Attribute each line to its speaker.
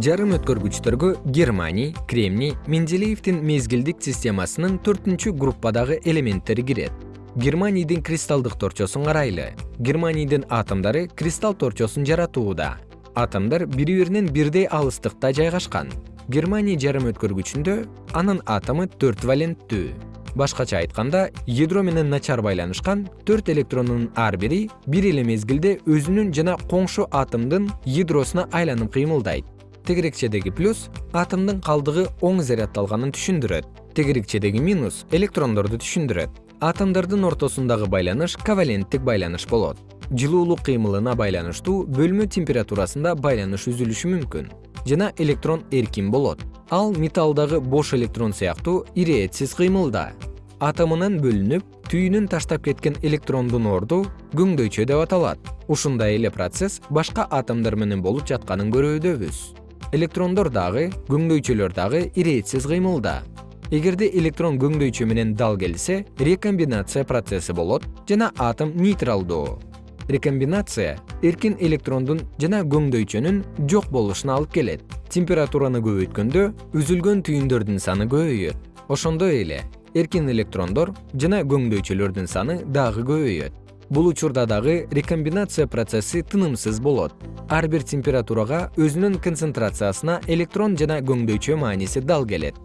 Speaker 1: жарым өткөргүчтөргө германий кремний менделеевдин мезгилдик системасынын төртүнчү группадагы элементтери кирет. Германийдин кристалдык торчосун карайлы. Германийдин атомдору кристалл торчосун жаратууда. Атомдор бири биринен бирдей алыстыкта жайгашкан. Германий жарым өткөргүчүндө анын атому төрт валенттүү башкача айтканда ядро менен начар байланышкан төрт электрондун ар бири бир эле мезгилде өзүнүн жана коңшу атомдун ядросуна айланып кыймылдайт тегерекчедеги плюс атомдун калдыгы оң заряддалганын түшүндүрөт. Тегерекчедеги минус электрондорду түшүндүрөт. Атомдордун ортосундагы байланыш коваленттик байланыш болот. Жылуулук кыймылына байланыштуу бөлмө температурасында байланыш үзүлүшү мүмкүн жана электрон эркин болот. Ал металлдагы бош электрон сыяктуу ирээтсиз кыймылда. Атомунан бөлүнүп түйүнүн таштап кеткен электрондун орду көңдөйчө деп аталат. Ушундай эле процесс башка атомдор менен болуп жатканын көрүүдөбүз электрондор дагы көңдөйчөлөр дагы ирээтсиз кыймылда. Эгерде электрон көңдөйчө менен дал келсе рекомбинация процесси болот жана атом нейтралдуу рекомбинация эркин электрондун жана көңдөйчөнүн жок болушуна алып келет. Температураны көбөйткөндө үзүлгөн түйүндөрдүн саны көбөйөт. Ошондой эле эркин электрондор жана көңдөйчөлөрдүн саны дагы көбөйөт бул учурда дагы рекомбинация процесси тынымсыз болот. Ар бир температурага өзүнүн концентрациясына электрон жана көңдөйчө мааниси дал келет